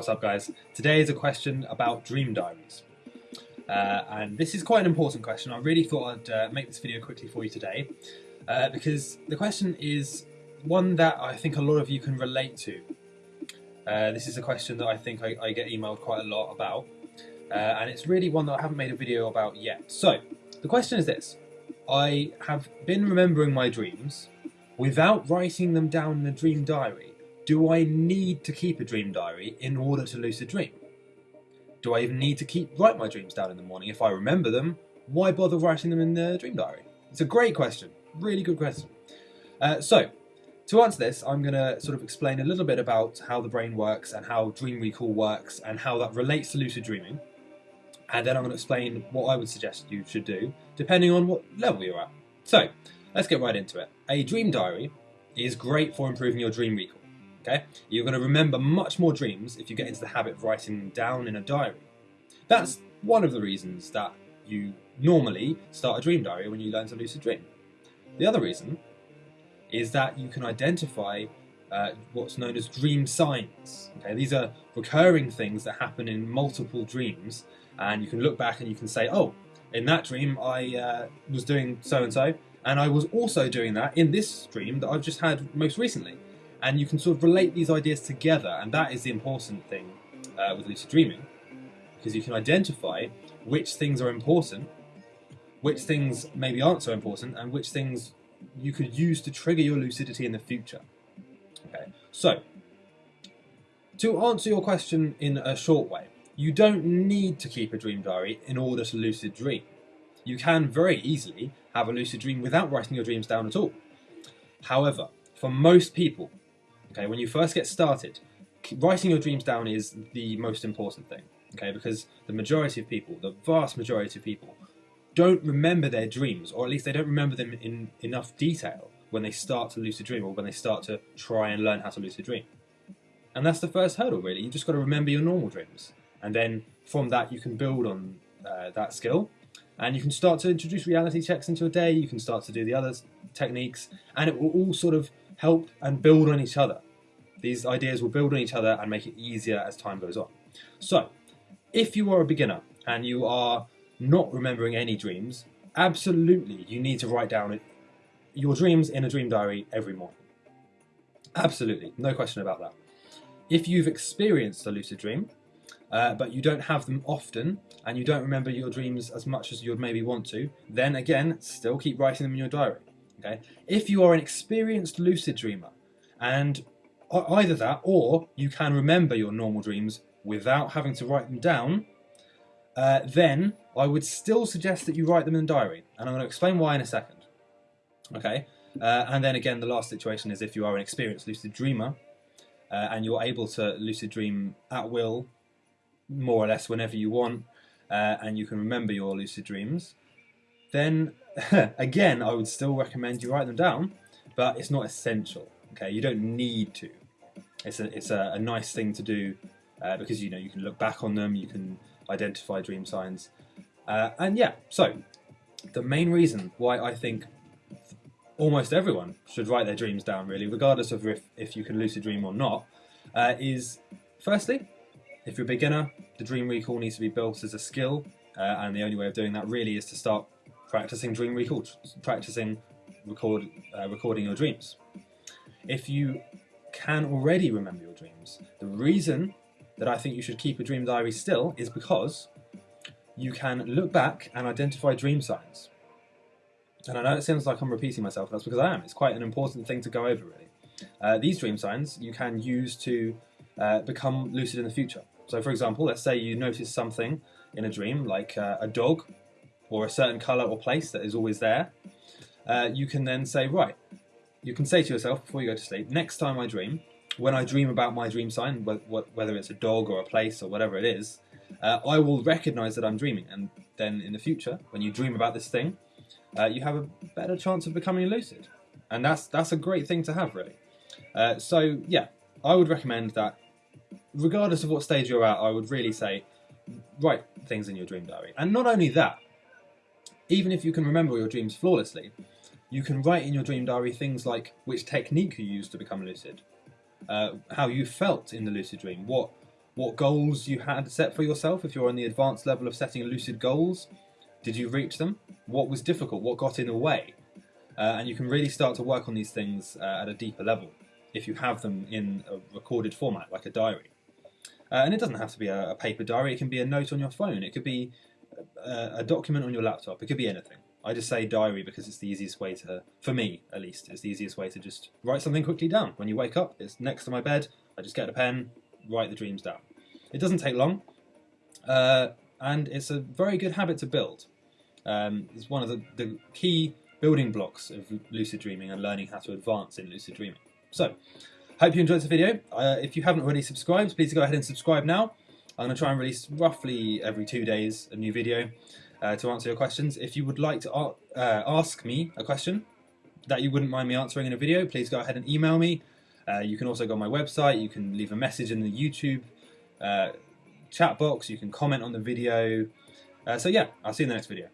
what's up guys? Today is a question about dream diaries. Uh, and this is quite an important question. I really thought I'd uh, make this video quickly for you today uh, because the question is one that I think a lot of you can relate to. Uh, this is a question that I think I, I, get emailed quite a lot about uh, and it's really one that I haven't made a video about yet. So the question is this. I have been remembering my dreams without writing them down in a dream diary do I need to keep a dream diary in order to lucid dream? Do I even need to keep write my dreams down in the morning? If I remember them, why bother writing them in the dream diary? It's a great question, really good question. Uh, so, to answer this, I'm going to sort of explain a little bit about how the brain works and how dream recall works and how that relates to lucid dreaming. And then I'm going to explain what I would suggest you should do, depending on what level you're at. So, let's get right into it. A dream diary is great for improving your dream recall. Okay, You're going to remember much more dreams if you get into the habit of writing them down in a diary. That's one of the reasons that you normally start a dream diary when you learn to lucid dream. The other reason is that you can identify uh, what's known as dream signs. Okay, These are recurring things that happen in multiple dreams and you can look back and you can say, oh, in that dream I uh, was doing so-and-so and I was also doing that in this dream that I've just had most recently and you can sort of relate these ideas together and that is the important thing uh, with lucid dreaming because you can identify which things are important which things maybe aren't so important and which things you could use to trigger your lucidity in the future. Okay so to answer your question in a short way you don't need to keep a dream diary in order to lucid dream. You can very easily have a lucid dream without writing your dreams down at all. However for most people Okay, when you first get started, writing your dreams down is the most important thing. Okay, because the majority of people, the vast majority of people, don't remember their dreams, or at least they don't remember them in enough detail when they start to lucid dream or when they start to try and learn how to lucid dream. And that's the first hurdle, really. You've just got to remember your normal dreams. And then from that, you can build on uh, that skill. And you can start to introduce reality checks into a day. You can start to do the other techniques. And it will all sort of help and build on each other. These ideas will build on each other and make it easier as time goes on. So, if you are a beginner and you are not remembering any dreams, absolutely you need to write down your dreams in a dream diary every morning. Absolutely, no question about that. If you've experienced a lucid dream, uh, but you don't have them often, and you don't remember your dreams as much as you'd maybe want to, then again, still keep writing them in your diary. Okay. If you are an experienced lucid dreamer, and either that or you can remember your normal dreams without having to write them down, uh, then I would still suggest that you write them in a diary. And I'm going to explain why in a second. Okay. Uh, and then again, the last situation is if you are an experienced lucid dreamer uh, and you're able to lucid dream at will, more or less whenever you want, uh, and you can remember your lucid dreams, then again, I would still recommend you write them down, but it's not essential. Okay, you don't need to. It's a it's a, a nice thing to do uh, because you know you can look back on them, you can identify dream signs, uh, and yeah. So the main reason why I think almost everyone should write their dreams down, really, regardless of if if you can lucid dream or not, uh, is firstly, if you're a beginner, the dream recall needs to be built as a skill, uh, and the only way of doing that really is to start practicing dream recall, practicing record, uh, recording your dreams. If you can already remember your dreams, the reason that I think you should keep a dream diary still is because you can look back and identify dream signs. And I know it sounds like I'm repeating myself, that's because I am. It's quite an important thing to go over, really. Uh, these dream signs you can use to uh, become lucid in the future. So, for example, let's say you notice something in a dream, like uh, a dog or a certain colour or place that is always there. Uh, you can then say, right, you can say to yourself before you go to sleep, next time I dream, when I dream about my dream sign, whether it's a dog or a place or whatever it is, uh, I will recognize that I'm dreaming. And then in the future, when you dream about this thing, uh, you have a better chance of becoming lucid. And that's, that's a great thing to have, really. Uh, so, yeah, I would recommend that, regardless of what stage you're at, I would really say write things in your dream diary. And not only that, even if you can remember your dreams flawlessly, you can write in your dream diary things like which technique you used to become lucid, uh, how you felt in the lucid dream, what what goals you had set for yourself. If you're on the advanced level of setting lucid goals, did you reach them? What was difficult? What got in the way? Uh, and you can really start to work on these things uh, at a deeper level if you have them in a recorded format, like a diary. Uh, and it doesn't have to be a, a, paper diary, it can be a note on your phone, it could be a, document on your laptop, it could be anything. I just say diary because it's the easiest way to, for me at least, it's the easiest way to just write something quickly down. When you wake up, it's next to my bed, I just get a pen, write the dreams down. It doesn't take long, uh, and it's a very good habit to build. Um, it's one of the, the key building blocks of lucid dreaming and learning how to advance in lucid dreaming. So, hope you enjoyed the video. Uh, if you haven't already subscribed, please go ahead and subscribe now. I'm going to try and release roughly every two days a new video uh, to answer your questions. If you would like to uh, ask me a question that you wouldn't mind me answering in a video, please go ahead and email me. Uh, you can also go on my website, you can leave a message in the YouTube uh, chat box, you can comment on the video. Uh, so yeah, I'll see you in the next video.